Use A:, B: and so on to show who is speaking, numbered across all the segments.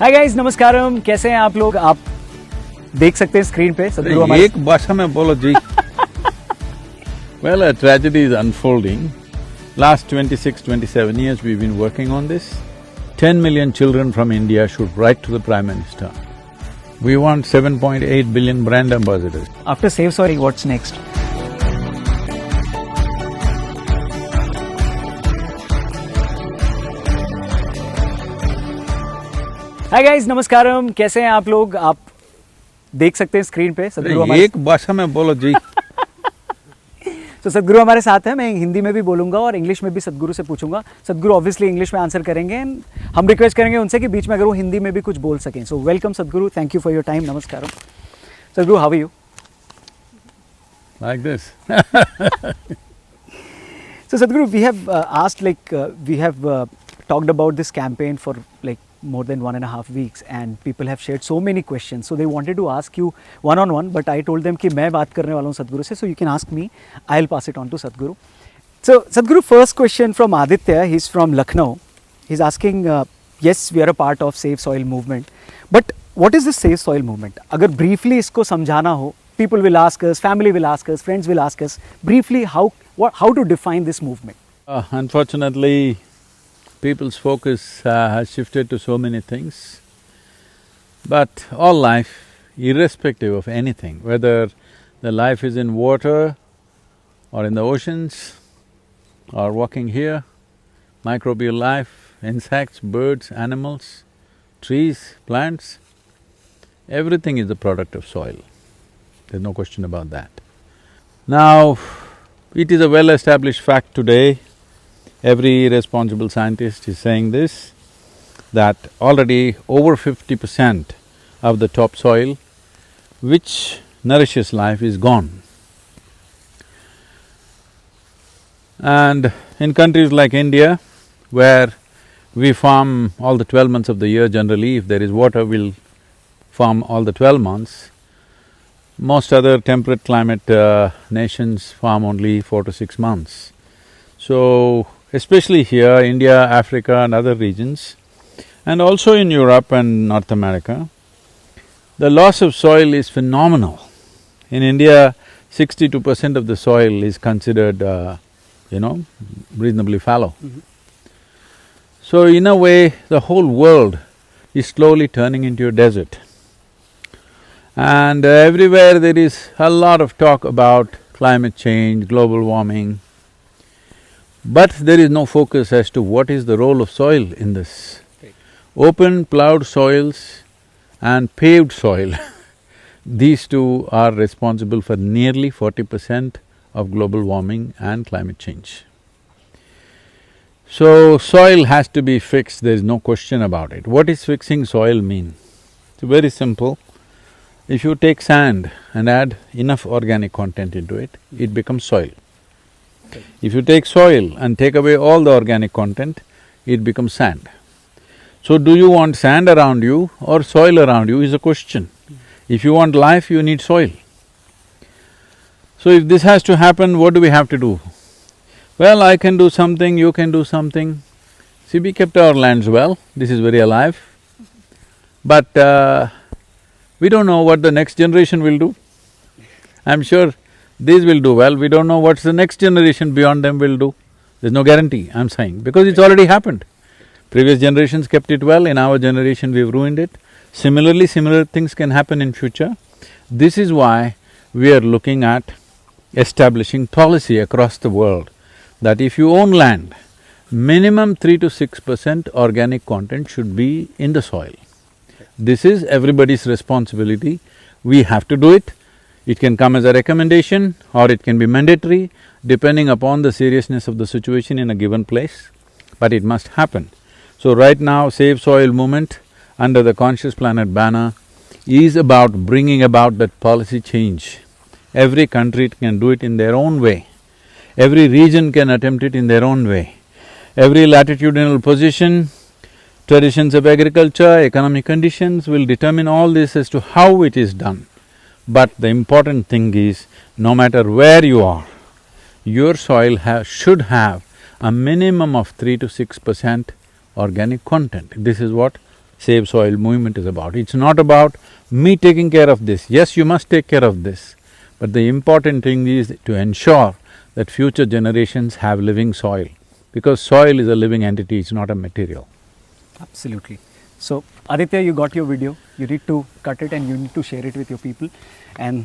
A: Hi guys नमस्कार कैसे हैं आप लोग? आप देख सकते हैं स्क्रीन पे
B: एक भाषा में बोलो जी। Well a tragedy is unfolding last 26 27 years we been working on this 10 million children from India should write to the prime minister we want 7.8 billion brand ambassadors
A: after save sorry what's next hi guys नमस्कारम। कैसे हैं आप लोग? आप देख सकते हैं screen पे सदगुरु
B: एक भाषा में बोलो जी।
A: तो सदगुरु हमारे साथ हैं मैं हिंदी में भी बोलूँगा और इंग्लिश में भी सदगुरु से पूछूँगा। सदगुरु ऑब्वियसली इंग्लिश में आंसर करेंगे and हम रिक्वेस्ट करेंगे उनसे कि बीच में अगर वो हिंदी में भी कुछ बोल सकें। So welcome Sadhguru thank you for your time नमस्कार Sadhguru how you
B: like this.
A: So Sadhguru, we have uh, asked like uh, we have uh, talked about this campaign for like more than one and a half weeks and people have shared so many questions. So they wanted to ask you one on one, but I told them कि मैं बात करने वाला हूँ सदगुरु से, so you can ask me. I'll pass it on to Sadhguru. So Sadhguru, first question from Aditya. He's from Lucknow. He's asking, uh, yes, we are a part of Save Soil movement, but what is this Save Soil movement? अगर briefly इसको समझाना हो, people will ask us, family will ask us, friends will ask us. Briefly, how what, how to define this movement?
B: Uh, unfortunately, people's focus uh, has shifted to so many things. But all life, irrespective of anything, whether the life is in water or in the oceans or walking here, microbial life, insects, birds, animals, trees, plants, everything is the product of soil. There's no question about that. Now, it is a well-established fact today, every responsible scientist is saying this, that already over fifty percent of the topsoil which nourishes life is gone. And in countries like India, where we farm all the twelve months of the year generally, if there is water, we'll farm all the twelve months. Most other temperate climate uh, nations farm only four to six months. So, especially here, India, Africa and other regions, and also in Europe and North America, the loss of soil is phenomenal. In India, sixty-two percent of the soil is considered, uh, you know, reasonably fallow. So in a way, the whole world is slowly turning into a desert. And uh, everywhere there is a lot of talk about climate change, global warming, but there is no focus as to what is the role of soil in this. Open plowed soils and paved soil, these two are responsible for nearly forty percent of global warming and climate change. So, soil has to be fixed, there is no question about it. What is fixing soil mean? It's very simple. If you take sand and add enough organic content into it, it becomes soil. If you take soil and take away all the organic content, it becomes sand. So do you want sand around you or soil around you is a question. If you want life, you need soil. So if this has to happen, what do we have to do? Well, I can do something, you can do something. See, we kept our lands well, this is very alive. But uh, we don't know what the next generation will do. I'm sure these will do well, we don't know what's the next generation beyond them will do. There's no guarantee, I'm saying, because it's already happened. Previous generations kept it well, in our generation we've ruined it. Similarly, similar things can happen in future. This is why we are looking at establishing policy across the world that if you own land, minimum three to six percent organic content should be in the soil. This is everybody's responsibility, we have to do it. It can come as a recommendation or it can be mandatory, depending upon the seriousness of the situation in a given place, but it must happen. So right now, Save Soil movement under the Conscious Planet banner is about bringing about that policy change. Every country can do it in their own way. Every region can attempt it in their own way. Every latitudinal position, traditions of agriculture, economic conditions will determine all this as to how it is done. But the important thing is, no matter where you are, your soil ha should have a minimum of three to six percent organic content. This is what Save Soil movement is about. It's not about me taking care of this. Yes, you must take care of this, but the important thing is to ensure that future generations have living soil, because soil is a living entity, it's not a material.
A: Absolutely. So, Aditya, you got your video. You need to cut it and you need to share it with your people. And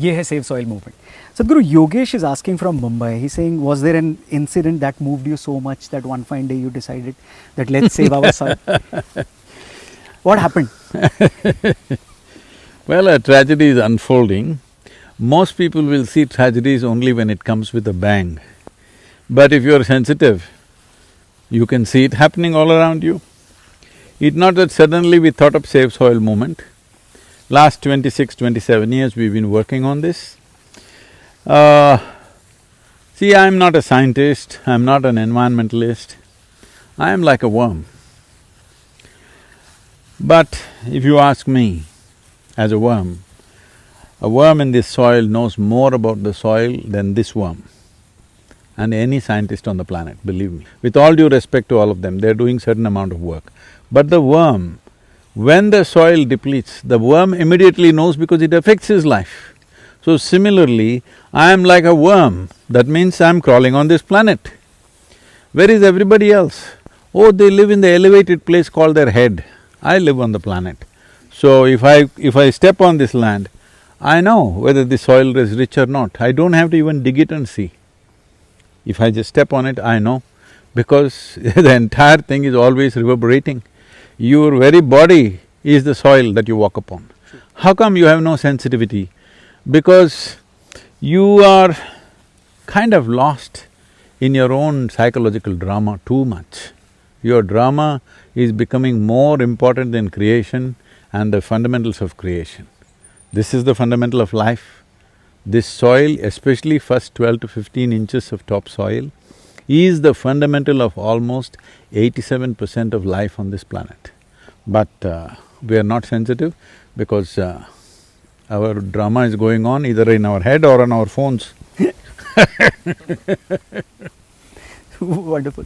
A: ये है Save Soil movement. Sadhguru, Yogesh is asking from Mumbai. He's saying, was there an incident that moved you so much that one fine day you decided that let's save our soil? what happened?
B: Well, a tragedy is unfolding. Most people will see tragedies only when it comes with a bang. But if you're sensitive, you can see it happening all around you. It's not that suddenly we thought of Save Soil movement. Last 26, 27 years we've been working on this. Uh, see, I'm not a scientist, I'm not an environmentalist, I am like a worm. But if you ask me, as a worm, a worm in this soil knows more about the soil than this worm and any scientist on the planet, believe me. With all due respect to all of them, they're doing certain amount of work. But the worm, when the soil depletes, the worm immediately knows because it affects his life. So similarly, I am like a worm, that means I'm crawling on this planet. Where is everybody else? Oh, they live in the elevated place called their head. I live on the planet. So if I… if I step on this land, I know whether the soil is rich or not. I don't have to even dig it and see. If I just step on it, I know, because the entire thing is always reverberating. Your very body is the soil that you walk upon. How come you have no sensitivity? Because you are kind of lost in your own psychological drama too much. Your drama is becoming more important than creation and the fundamentals of creation. This is the fundamental of life. This soil, especially first twelve to fifteen inches of topsoil, is the fundamental of almost eighty-seven percent of life on this planet. But uh, we are not sensitive because uh, our drama is going on either in our head or on our phones
A: Wonderful.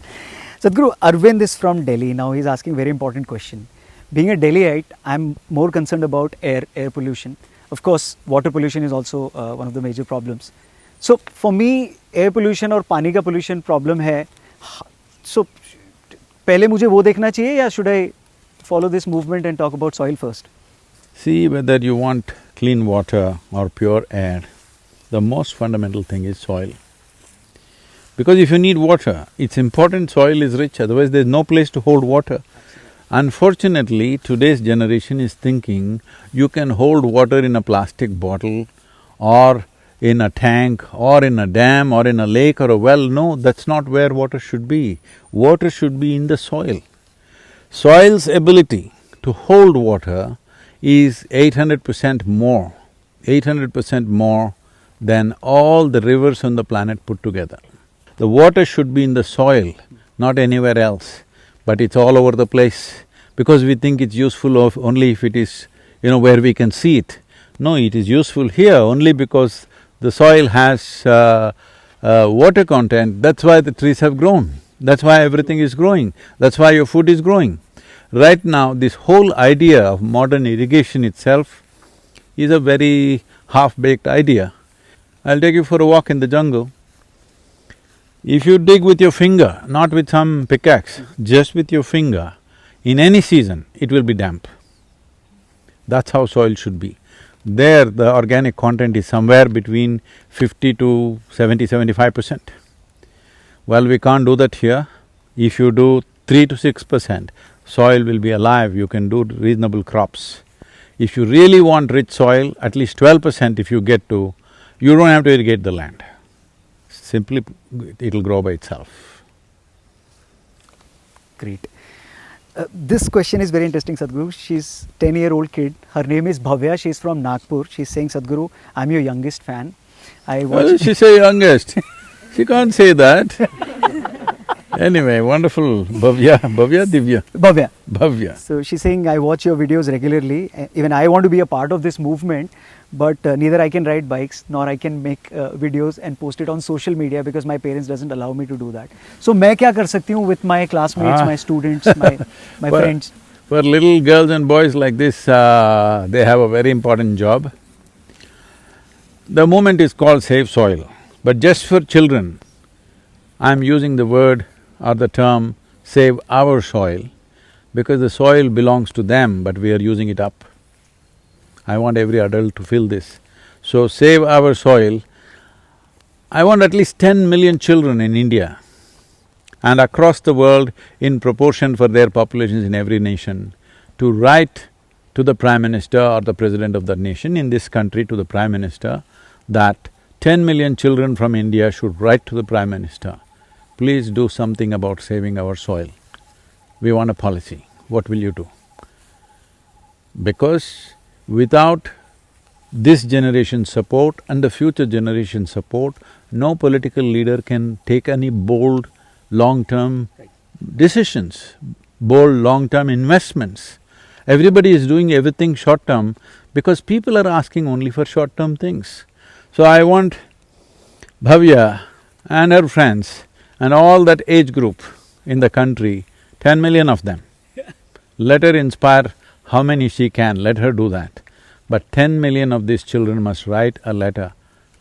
A: Sadhguru, Arvind is from Delhi. Now he's asking very important question. Being a Delhiite, I'm more concerned about air, air pollution. Of course, water pollution is also uh, one of the major problems. So for me, air pollution or pani pollution problem hai. So पहले मुझे वो देखना चाहिए या should I follow this movement and talk about soil first?
B: See whether you want clean water or pure air, the most fundamental thing is soil. Because if you need water, it's important soil is rich, otherwise there's no place to hold water. Unfortunately, today's generation is thinking you can hold water in a plastic bottle or in a tank or in a dam or in a lake or a well. No, that's not where water should be. Water should be in the soil. Soil's ability to hold water is eight hundred percent more, eight hundred percent more than all the rivers on the planet put together. The water should be in the soil, not anywhere else, but it's all over the place because we think it's useful of only if it is, you know, where we can see it. No, it is useful here only because the soil has uh, uh, water content, that's why the trees have grown. That's why everything is growing, that's why your food is growing. Right now, this whole idea of modern irrigation itself is a very half-baked idea. I'll take you for a walk in the jungle. If you dig with your finger, not with some pickaxe, just with your finger, in any season, it will be damp. That's how soil should be. There, the organic content is somewhere between fifty to 70, 75 percent. Well, we can't do that here. If you do three to six percent, soil will be alive, you can do reasonable crops. If you really want rich soil, at least twelve percent if you get to, you don't have to irrigate the land. Simply, it'll grow by itself.
A: Great. Uh, this question is very interesting, Sadhguru. She's ten-year-old kid. Her name is Bhavya. She's from Nagpur. She's saying, Sadhguru, I'm your youngest fan. I
B: Well,
A: watch.
B: she say youngest. she can't say that. anyway, wonderful. Bhavya, Bhavya, Divya,
A: Bhavya.
B: Bhavya.
A: So she's saying, I watch your videos regularly. Uh, Even I want to be a part of this movement, but uh, neither I can ride bikes nor I can make uh, videos and post it on social media because my parents doesn't allow me to do that. So मैं क्या कर सकती हूँ with my classmates,
B: Ah.
A: my students, my my
B: Well,
A: friends?
B: For little girls and boys like this, uh, they have a very important job. The movement is called Save Soil, but just for children, I'm using the word or the term save our soil because the soil belongs to them, but we are using it up. I want every adult to feel this. So, save our soil. I want at least ten million children in India and across the world in proportion for their populations in every nation to write to the Prime Minister or the President of the nation, in this country to the Prime Minister, that ten million children from India should write to the Prime Minister, please do something about saving our soil. We want a policy, what will you do? Because without this generation's support and the future generation's support, no political leader can take any bold, long-term decisions, bold, long-term investments. Everybody is doing everything short-term because people are asking only for short-term things. So I want Bhavya and her friends and all that age group in the country, ten million of them, let her inspire how many she can, let her do that. But ten million of these children must write a letter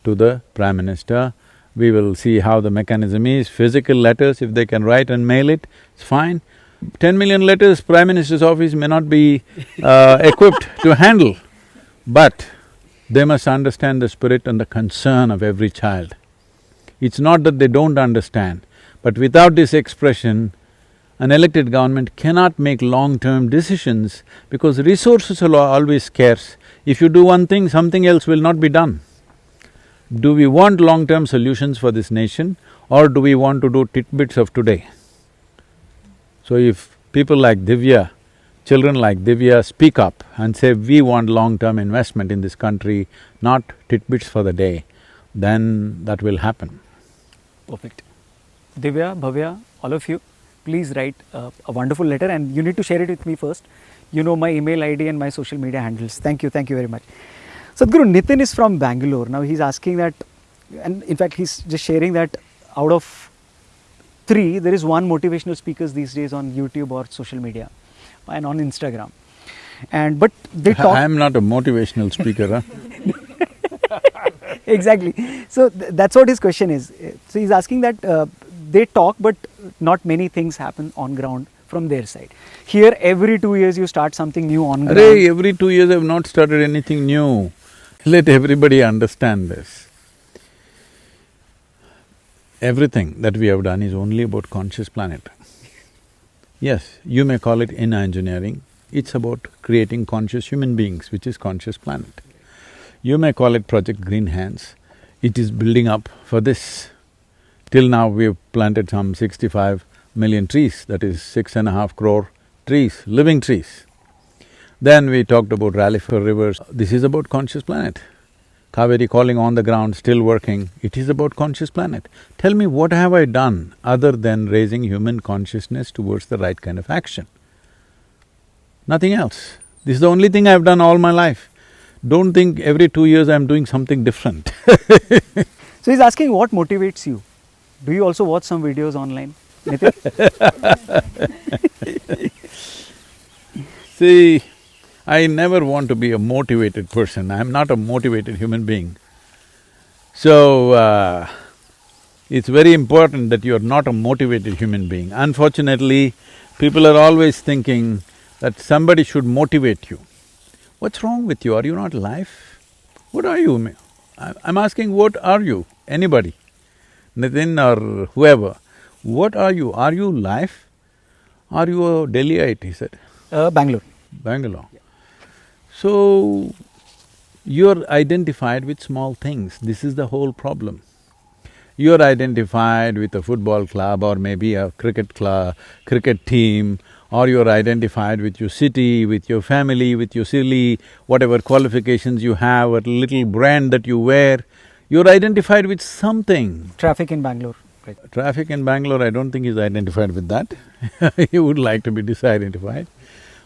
B: to the Prime Minister. We will see how the mechanism is, physical letters, if they can write and mail it, it's fine. Ten million letters, Prime Minister's office may not be uh, equipped to handle, but they must understand the spirit and the concern of every child. It's not that they don't understand, but without this expression, an elected government cannot make long-term decisions because resources are always scarce. If you do one thing, something else will not be done. Do we want long-term solutions for this nation or do we want to do tidbits of today? So if people like Divya children like Divya speak up and say, we want long-term investment in this country, not tidbits for the day, then that will happen.
A: Perfect. Divya, Bhavya, all of you, please write uh, a wonderful letter and you need to share it with me first. You know my email ID and my social media handles. Thank you, thank you very much. Sadhguru, Nitin is from Bangalore. Now he's asking that, and in fact he's just sharing that out of three, there is one motivational speakers these days on YouTube or social media and on Instagram. And but they talk.
B: I am not a motivational speaker, huh?
A: exactly. So th- that's what his question is. So he's asking that uh, they talk, but not many things happen on ground from their side. Here, every two years you start something new on ground.
B: Array, every two years I've not started anything new. Let everybody understand this. Everything that we have done is only about conscious planet. Yes, you may call it inner engineering, it's about creating conscious human beings, which is conscious planet. You may call it Project Green Hands, it is building up for this. Till now we've planted some sixty-five million trees, that is six and a half crore trees, living trees. Then we talked about Rally for Rivers, this is about conscious planet. Kaveri calling on the ground, still working, it is about conscious planet. Tell me, what have I done other than raising human consciousness towards the right kind of action? Nothing else. This is the only thing I've done all my life. Don't think every two years I'm doing something different
A: So he's asking what motivates you? Do you also watch some videos online?
B: See, I never want to be a motivated person, I'm not a motivated human being. So, uh, it's very important that you're not a motivated human being. Unfortunately, people are always thinking that somebody should motivate you. What's wrong with you? Are you not life? What are you? I'm asking, what are you? Anybody? Nitin or whoever. What are you? Are you life? Are you a Delhiite, he said.
A: Uh, Bangalore.
B: Bangalore. So, you're identified with small things, this is the whole problem. You're identified with a football club or maybe a cricket club, cricket team, or you're identified with your city, with your family, with your silly, whatever qualifications you have, a little brand that you wear, you're identified with something.
A: Traffic in Bangalore. Right.
B: Traffic in Bangalore, I don't think is identified with that he would like to be disidentified.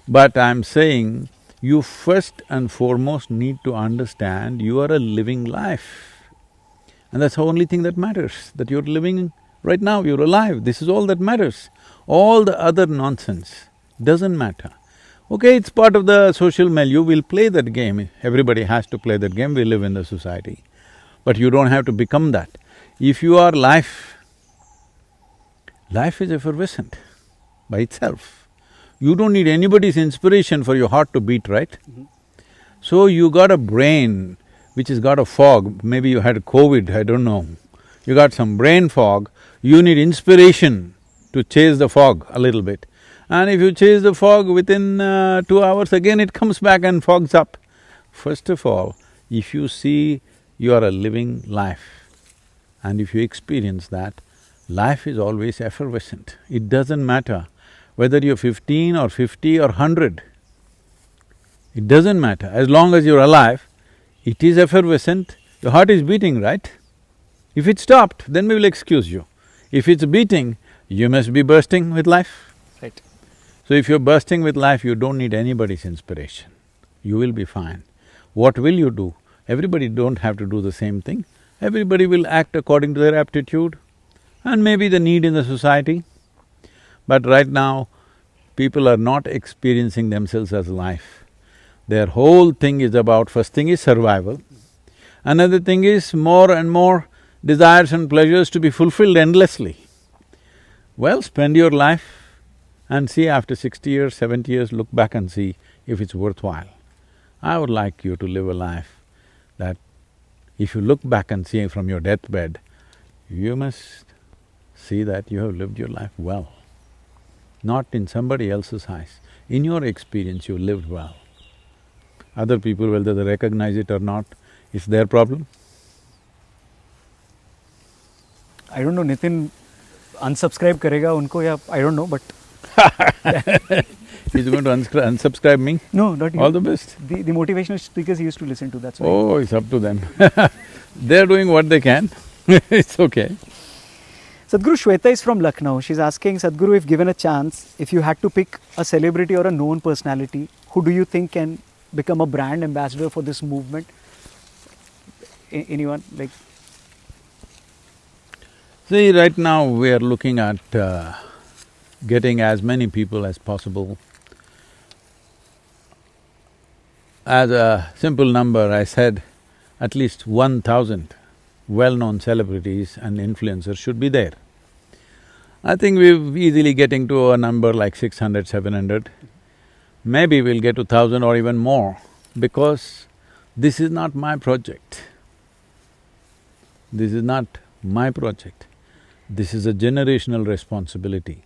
B: But I'm saying, you first and foremost need to understand you are a living life. And that's the only thing that matters, that you're living right now, you're alive, this is all that matters. All the other nonsense doesn't matter. Okay, it's part of the social milieu, we'll play that game. Everybody has to play that game, we live in the society. But you don't have to become that. If you are life, life is effervescent by itself. You don't need anybody's inspiration for your heart to beat, right? So you got a brain which has got a fog, maybe you had COVID, I don't know. You got some brain fog, you need inspiration to chase the fog a little bit. And if you chase the fog within uh, two hours, again it comes back and fogs up. First of all, if you see you are a living life and if you experience that, life is always effervescent. It doesn't matter whether you're fifteen or fifty or hundred. It doesn't matter, as long as you're alive, it is effervescent, your heart is beating, right? If it stopped, then we will excuse you. If it's beating, you must be bursting with life.
A: Right.
B: So if you're bursting with life, you don't need anybody's inspiration. You will be fine. What will you do? Everybody don't have to do the same thing. Everybody will act according to their aptitude and maybe the need in the society. But right now, people are not experiencing themselves as life. Their whole thing is about, first thing is survival, another thing is more and more desires and pleasures to be fulfilled endlessly. Well, spend your life and see after sixty years, seventy years, look back and see if it's worthwhile. I would like you to live a life that if you look back and see from your deathbed, you must see that you have lived your life well, not in somebody else's eyes. In your experience, you lived well. Other people, whether they recognize it or not, it's their problem.
A: I don't know, Nitin unsubscribe karega unko ya I don't know, but
B: He's going to unsubscribe me.
A: no, not you.
B: All the best.
A: The, the motivational speakers he used to listen to, that's why.
B: Oh, it's up to them. They're doing what they can. it's okay.
A: Sadhguru Shweta is from Lucknow. She's asking Sadhguru, if given a chance, if you had to pick a celebrity or a known personality, who do you think can become a brand ambassador for this movement? A- anyone like
B: See, right now we are looking at uh, getting as many people as possible. As a simple number, I said at least one thousand well-known celebrities and influencers should be there. I think we're easily getting to a number like 600, 700. Maybe we'll get to thousand or even more because this is not my project. This is not my project. This is a generational responsibility.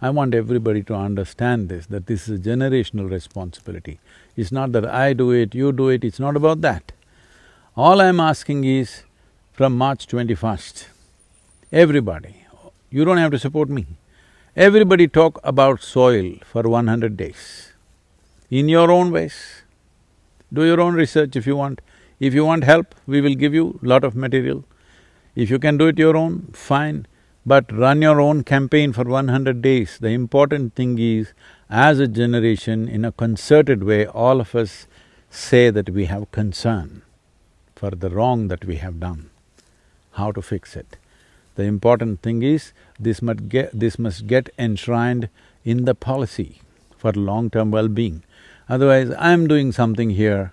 B: I want everybody to understand this, that this is a generational responsibility. It's not that I do it, you do it, it's not about that. All I'm asking is, from March twenty-first, everybody, you don't have to support me, everybody talk about soil for one hundred days, in your own ways. Do your own research if you want. If you want help, we will give you lot of material. If you can do it your own, fine, but run your own campaign for one hundred days. The important thing is, as a generation, in a concerted way, all of us say that we have concern for the wrong that we have done, how to fix it. The important thing is, this must get… this must get enshrined in the policy for long-term well-being. Otherwise, I'm doing something here,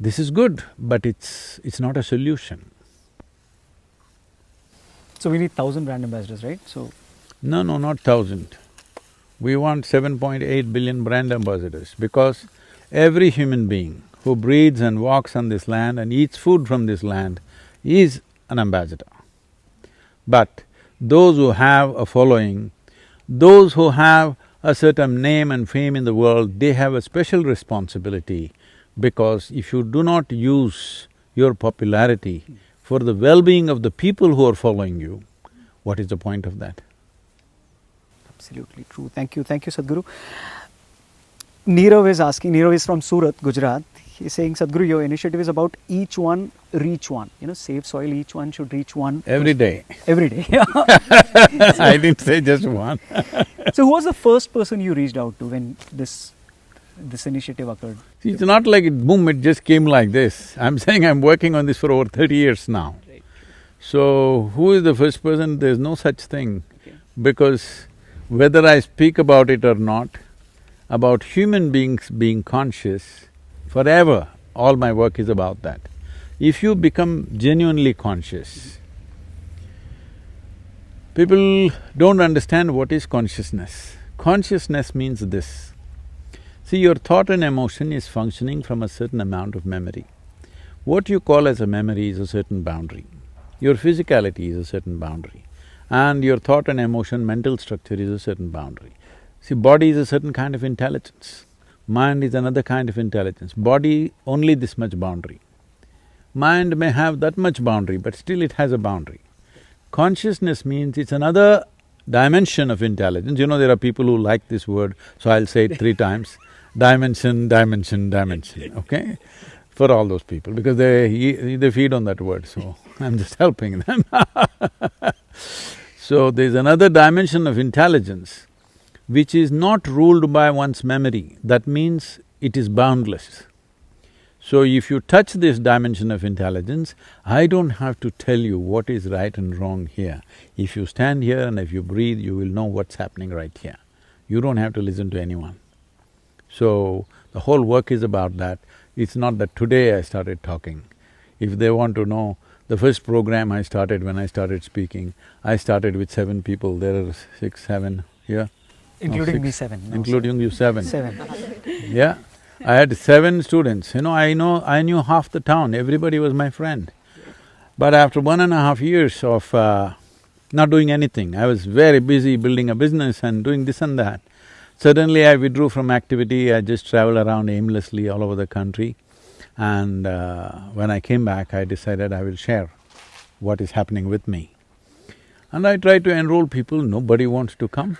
B: this is good, but it's… it's not a solution.
A: So we need thousand brand ambassadors, right? So
B: No, no, not thousand. We want seven point eight billion brand ambassadors because every human being who breathes and walks on this land and eats food from this land is an ambassador. But those who have a following, those who have a certain name and fame in the world, they have a special responsibility because if you do not use your popularity for the well-being of the people who are following you, what is the point of that?
A: Absolutely true. Thank you, thank you, Sadhguru. Nirav is asking, Nirav is from Surat, Gujarat. He's saying, Sadhguru, your initiative is about each one reach one. You know, save soil, each one should reach one.
B: Every day.
A: Every day.
B: I didn't say just one.
A: so, who was the first person you reached out to when this this initiative occurred?
B: See, it's not like it, boom, it just came like this. I'm saying I'm working on this for over thirty years now.
A: Right.
B: So, who is the first person? There's no such thing.
A: Okay.
B: Because whether I speak about it or not, about human beings being conscious, forever, all my work is about that. If you become genuinely conscious, people don't understand what is consciousness. Consciousness means this. See, your thought and emotion is functioning from a certain amount of memory. What you call as a memory is a certain boundary. Your physicality is a certain boundary. And your thought and emotion, mental structure is a certain boundary. See, body is a certain kind of intelligence, mind is another kind of intelligence. Body, only this much boundary. Mind may have that much boundary, but still it has a boundary. Consciousness means it's another dimension of intelligence. You know, there are people who like this word, so I'll say it three times. Dimension, dimension, dimension, okay? For all those people, because they… they feed on that word, so I'm just helping them So there's another dimension of intelligence which is not ruled by one's memory, that means it is boundless. So if you touch this dimension of intelligence, I don't have to tell you what is right and wrong here. If you stand here and if you breathe, you will know what's happening right here. You don't have to listen to anyone. So, the whole work is about that. It's not that today I started talking. If they want to know, the first program I started when I started speaking, I started with seven people, there are six, seven here.
A: Including
B: six.
A: me, seven. No,
B: Including you, seven.
A: Seven.
B: Yeah, I had seven students, you know, I know… I knew half the town, everybody was my friend. But after one and a half years of uh, not doing anything, I was very busy building a business and doing this and that. Suddenly I withdrew from activity, I just traveled around aimlessly all over the country. And uh, when I came back, I decided I will share what is happening with me. And I tried to enroll people, nobody wants to come.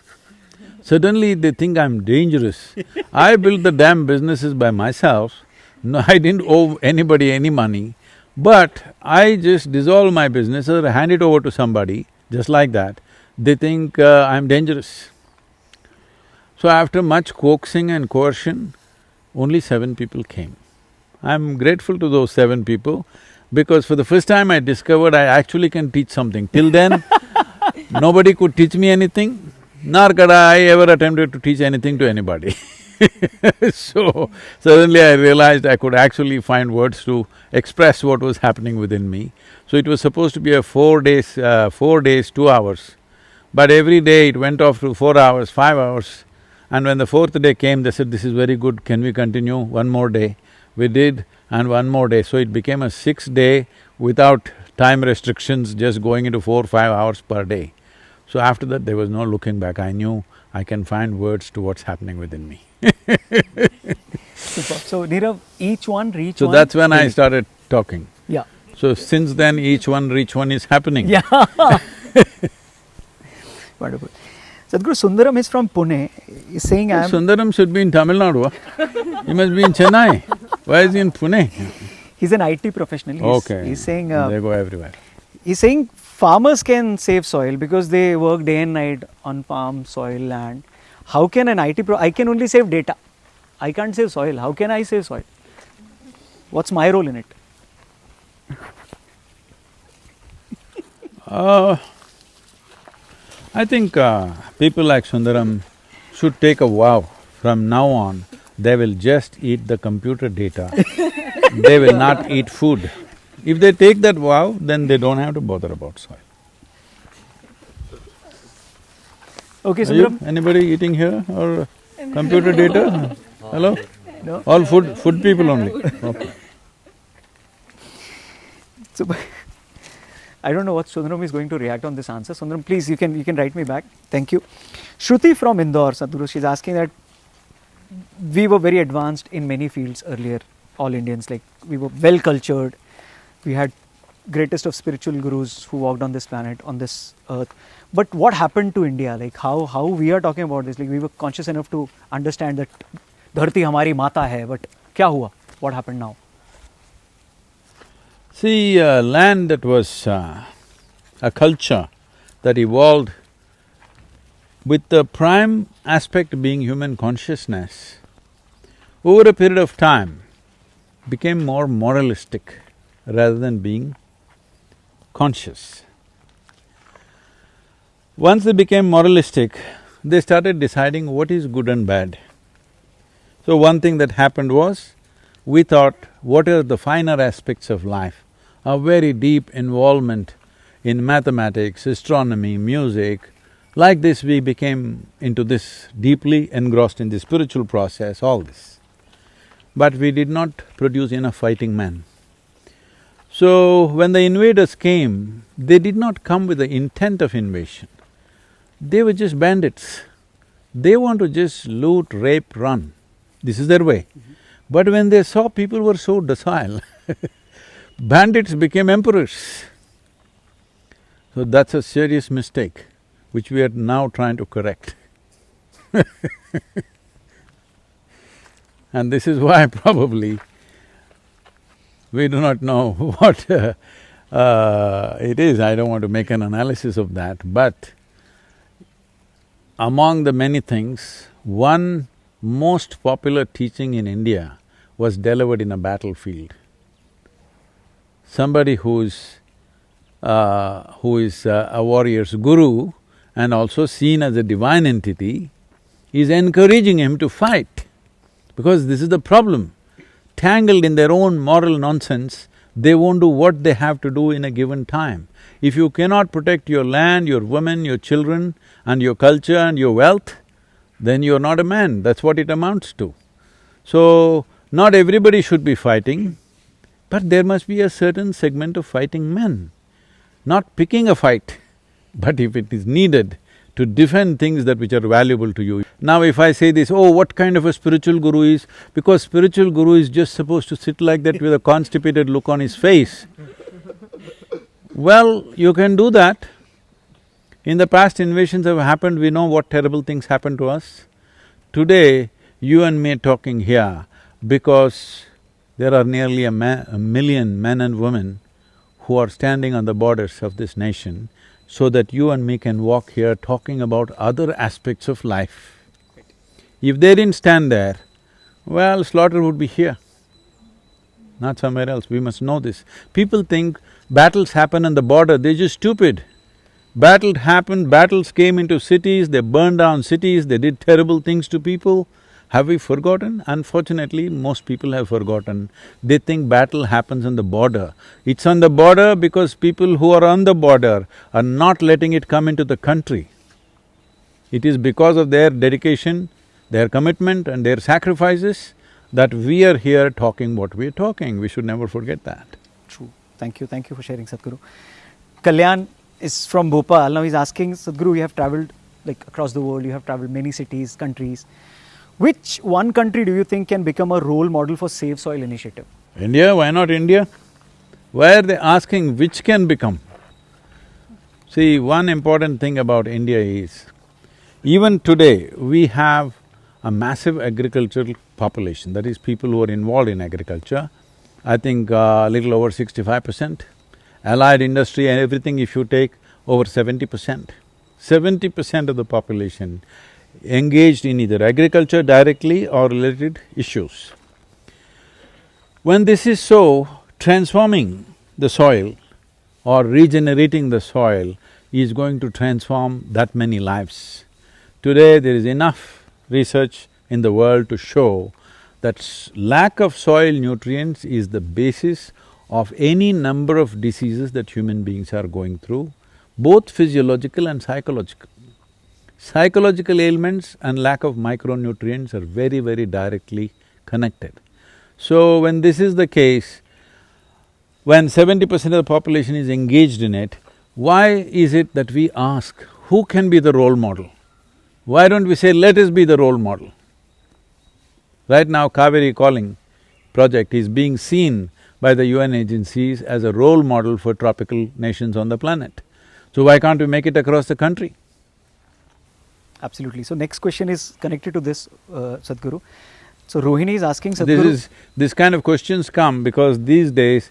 B: Suddenly they think I'm dangerous. I built the damn businesses by myself, no, I didn't owe anybody any money, but I just dissolve my business or hand it over to somebody, just like that, they think uh, I'm dangerous. So after much coaxing and coercion, only seven people came. I'm grateful to those seven people because for the first time I discovered I actually can teach something. Till then, nobody could teach me anything, nor could I ever attempted to teach anything to anybody So, suddenly I realized I could actually find words to express what was happening within me. So it was supposed to be a four days… Uh, four days, two hours. But every day it went off to four hours, five hours. And when the fourth day came, they said, this is very good, can we continue one more day? We did, and one more day. So it became a six-day without time restrictions, just going into four, five hours per day. So after that, there was no looking back. I knew I can find words to what's happening within me.
A: Super. So Nirav, each one reach
B: So
A: one.
B: So that's when I started talking.
A: Yeah.
B: So since then, each one reach one is happening.
A: Yeah. Wonderful. Sadhguru Sundaram is from Pune. He's saying I am…
B: Sundaram should be in Tamil Nadu. He must be in Chennai. Why is he in Pune?
A: He's an IT professional. He's,
B: Okay.
A: He's saying… Uh,
B: They go everywhere.
A: he's saying farmers can save soil because they work day and night on farm, soil, land. How can an IT pro… I can only save data. I can't save soil. How can I save soil? What's my role in it?
B: Uh, I think uh, people like Sundaram should take a vow from now on, they will just eat the computer data, they will not eat food. If they take that vow, then they don't have to bother about soil.
A: Okay,
B: Are
A: Sundaram.
B: anybody eating here or computer data? Hello?
A: No.
B: All food… food people only, okay.
A: So, I don't know what Sundaram is going to react on this answer. Sundaram, please, you can you can write me back. Thank you. Shruti from Indore, Sadhguru, she's asking that we were very advanced in many fields earlier, all Indians, like we were well cultured, we had greatest of spiritual gurus who walked on this planet, on this earth. But what happened to India? Like how how we are talking about this, like we were conscious enough to understand that dharti hamari mata hai, but kya hua? What happened now?
B: See, uh, land that was uh, a culture that evolved with the prime aspect being human consciousness, over a period of time became more moralistic rather than being conscious. Once they became moralistic, they started deciding what is good and bad. So one thing that happened was, we thought, what are the finer aspects of life? A very deep involvement in mathematics, astronomy, music, like this we became into this, deeply engrossed in the spiritual process, all this. But we did not produce enough fighting men. So when the invaders came, they did not come with the intent of invasion. They were just bandits. They want to just loot, rape, run. This is their way. Mm-hmm. But when they saw people were so docile, bandits became emperors. So that's a serious mistake, which we are now trying to correct. and this is why probably we do not know what uh, uh, it is, I don't want to make an analysis of that, but among the many things, one most popular teaching in India was delivered in a battlefield. Somebody who's… Uh, who is uh, a warrior's guru and also seen as a divine entity, is encouraging him to fight, because this is the problem tangled in their own moral nonsense, they won't do what they have to do in a given time. If you cannot protect your land, your women, your children and your culture and your wealth, then you're not a man, that's what it amounts to. So, not everybody should be fighting, but there must be a certain segment of fighting men. Not picking a fight, but if it is needed, to defend things that which are valuable to you. Now if I say this, oh, what kind of a spiritual guru is, because spiritual guru is just supposed to sit like that with a constipated look on his face. Well, you can do that. In the past invasions have happened, we know what terrible things happened to us. Today, you and me talking here because there are nearly a, a million men and women who are standing on the borders of this nation so that you and me can walk here talking about other aspects of life. If they didn't stand there, well, slaughter would be here, not somewhere else, we must know this. People think battles happen on the border, they're just stupid. Battles happened, battles came into cities, they burned down cities, they did terrible things to people. Have we forgotten? Unfortunately, most people have forgotten. They think battle happens on the border. It's on the border because people who are on the border are not letting it come into the country. It is because of their dedication, their commitment and their sacrifices that we are here talking what we are talking. We should never forget that.
A: True. Thank you, thank you for sharing, Sadhguru. Kalyan is from Bhopal. Now he's asking, Sadhguru, you have traveled like across the world, you have traveled many cities, countries. Which one country do you think can become a role model for Save Soil initiative?
B: India, why not India? Why are they asking which can become? See, one important thing about India is, even today, we have a massive agricultural population, that is people who are involved in agriculture. I think a uh, little over sixty-five percent. Allied industry and everything if you take, over seventy percent. Seventy percent of the population engaged in either agriculture directly or related issues. When this is so, transforming the soil or regenerating the soil is going to transform that many lives. Today there is enough research in the world to show that lack of soil nutrients is the basis of any number of diseases that human beings are going through, both physiological and psychological. Psychological ailments and lack of micronutrients are very, very directly connected. So when this is the case, when seventy percent of the population is engaged in it, why is it that we ask, who can be the role model? Why don't we say, let us be the role model? Right now, Kaveri Calling project is being seen by the UN agencies as a role model for tropical nations on the planet. So why can't we make it across the country?
A: Absolutely. So next question is connected to this, uh, Sadhguru. So Rohini is asking Sadhguru…
B: This is… this kind of questions come because these days,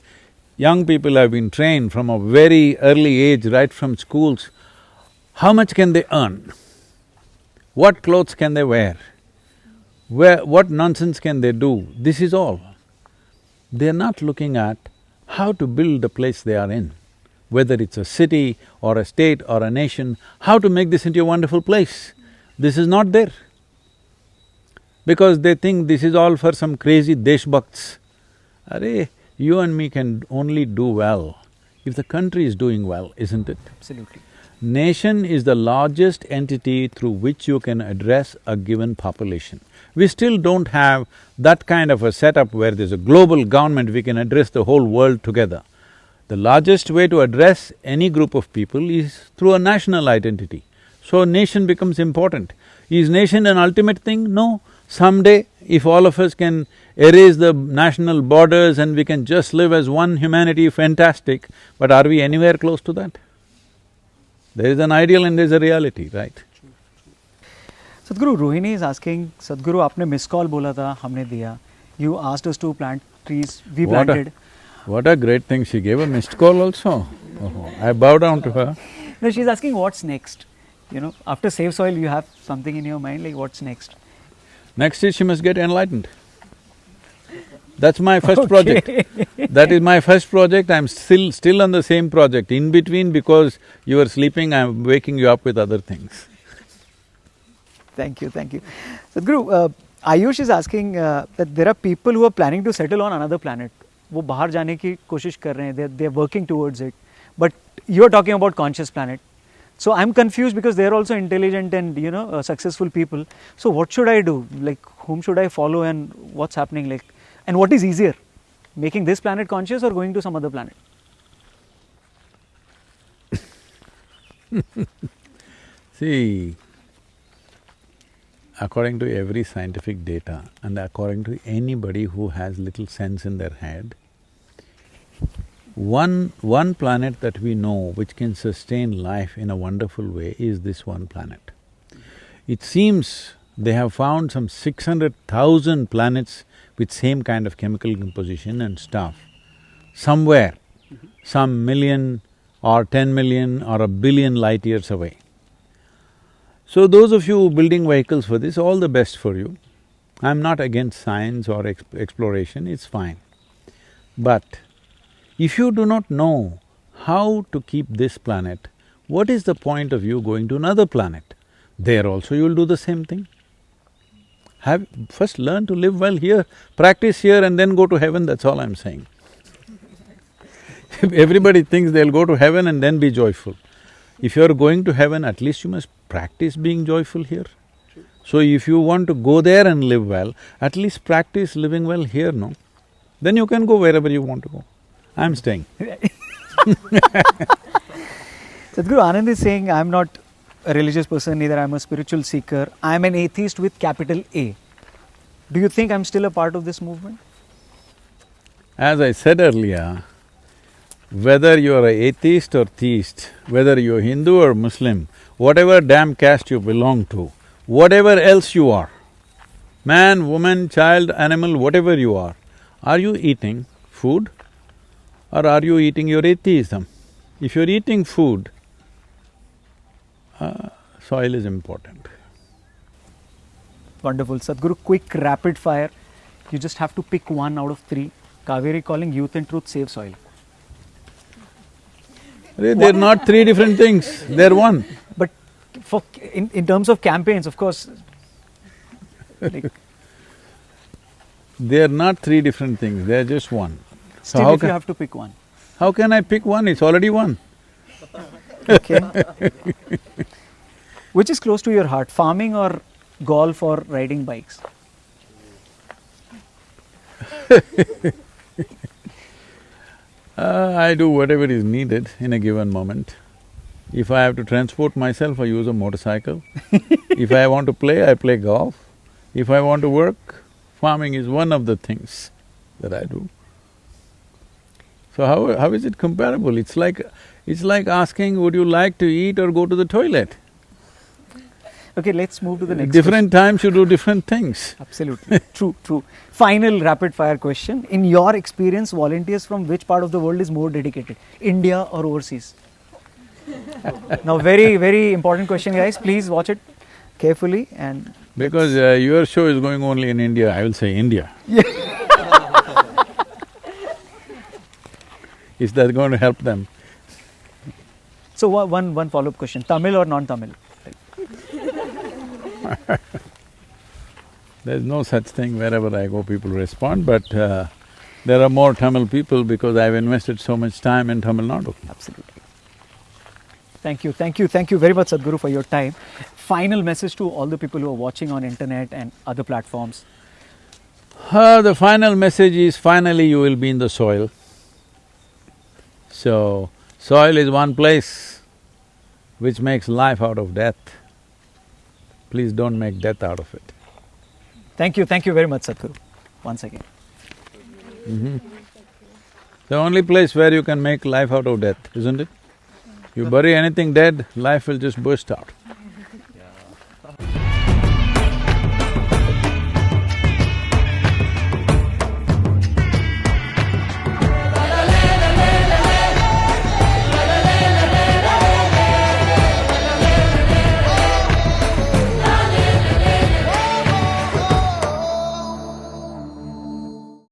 B: young people have been trained from a very early age, right from schools, how much can they earn? What clothes can they wear? Where… what nonsense can they do? This is all. They're not looking at how to build the place they are in, whether it's a city or a state or a nation, how to make this into a wonderful place. This is not there. because they think this is all for some crazy deshbhakts. Arey, you and me can only do well if the country is doing well, isn't it?
A: Absolutely.
B: Nation is the largest entity through which you can address a given population. We still don't have that kind of a setup where there's a global government, we can address the whole world together. The largest way to address any group of people is through a national identity. So nation becomes important. Is nation an ultimate thing? No. Someday, if all of us can erase the national borders and we can just live as one humanity, fantastic, but are we anywhere close to that? There is an ideal and there's a reality, right?
A: Sadhguru, Rohini is asking, Sadhguru, आपने miss call बोला था हमने दिया You asked us to plant trees, we
B: What a-
A: planted.
B: What a great thing, she gave a missed call also. Oh, I bow down to her.
A: No, she's asking what's next. You know, after Save Soil, you have something in your mind like what's next.
B: Next is she must get enlightened. That's my first
A: Okay.
B: project. That is my first project, I'm still… still on the same project. In between, because you are sleeping, I'm waking you up with other things.
A: Thank you, thank you. Sadhguru, uh, Ayush is asking uh, that there are people who are planning to settle on another planet. वो बाहर जाने की कोशिश कर रहे हैं, they're, they're working towards it. But you're talking about conscious planet. So I'm confused because they're also intelligent and you know uh, successful people. So what should I do? Like whom should I follow and what's happening? Like and what is easier, making this planet conscious or going to some other planet?
B: See, according to every scientific data and according to anybody who has little sense in their head, one… one planet that we know which can sustain life in a wonderful way is this one planet. It seems they have found some six hundred thousand planets with same kind of chemical composition and stuff somewhere, some million or ten million or a billion light years away. So those of you building vehicles for this, all the best for you. I'm not against science or ex exploration, it's fine. But if you do not know how to keep this planet, what is the point of you going to another planet? There also you'll do the same thing. Have… first learn to live well here, practice here and then go to heaven, that's all I'm saying. Everybody thinks they'll go to heaven and then be joyful. If you're going to heaven, at least you must practice being joyful here. So if you want to go there and live well, at least practice living well here, no? Then you can go wherever you want to go. I'm staying.
A: Sadhguru Anand is saying, I'm not a religious person, neither I'm a spiritual seeker. I'm an atheist with capital A. Do you think I'm still a part of this movement?
B: As I said earlier, whether you're a atheist or theist, whether you're Hindu or Muslim, whatever damn caste you belong to, whatever else you are, man, woman, child, animal, whatever you are, are you eating food or are you eating your atheism? If you're eating food, uh, soil is important.
A: Wonderful. Sadhguru, quick rapid fire. You just have to pick one out of three. Cauvery calling Youth and Truth Save Soil.
B: They- They're not three different things, they're one.
A: But for in, in terms of campaigns, of course, like,
B: They're not three different things, they're just one. So
A: still if you have to pick one.
B: how can I pick one? It's already one.
A: Okay. Which is close to your heart, farming or golf or riding bikes?
B: Uh, I do whatever is needed in a given moment. If I have to transport myself, I use a motorcycle. if I want to play, I play golf. If I want to work, farming is one of the things that I do. So how… how is it comparable? It's like… it's like asking, would you like to eat or go to the toilet?
A: Okay, let's move to the next.
B: Different times you do different things.
A: Absolutely. true, true. Final rapid fire question. In your experience, volunteers from which part of the world is more dedicated? India or overseas? now, very, very important question, guys. Please watch it carefully and
B: Because uh, your show is going only in India, I will say India. Is that going to help them?
A: so one, one, follow-up question. Tamil or non-Tamil?
B: There's no such thing wherever I go, people respond, but uh, there are more Tamil people because I've invested so much time in Tamil Nadu.
A: Absolutely. Thank you, thank you, thank you very much, Sadhguru, for your time. Final message to all the people who are watching on internet and other platforms.
B: Uh, the final message is finally you will be in the soil. So, soil is one place which makes life out of death. Please don't make death out of it.
A: Thank you, thank you very much, Sadhguru, once again. Mm-hmm.
B: The only place where you can make life out of death, isn't it? You bury anything dead, life will just burst out.